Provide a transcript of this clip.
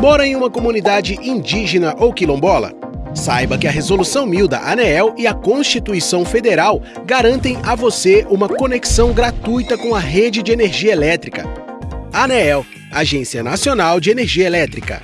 Mora em uma comunidade indígena ou quilombola? Saiba que a Resolução 1000 da ANEEL e a Constituição Federal garantem a você uma conexão gratuita com a rede de energia elétrica. ANEEL, Agência Nacional de Energia Elétrica.